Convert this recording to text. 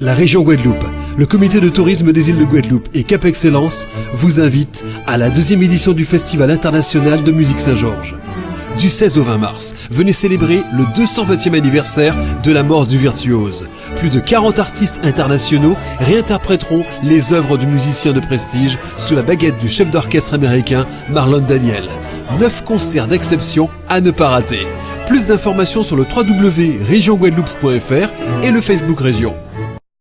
La région Guadeloupe, le comité de tourisme des îles de Guadeloupe et Cap Excellence vous invite à la deuxième édition du Festival international de musique Saint-Georges. Du 16 au 20 mars, venez célébrer le 220e anniversaire de la mort du virtuose. Plus de 40 artistes internationaux réinterpréteront les œuvres du musicien de prestige sous la baguette du chef d'orchestre américain Marlon Daniel. Neuf concerts d'exception à ne pas rater. Plus d'informations sur le www.regionguadeloupe.fr et le Facebook Région.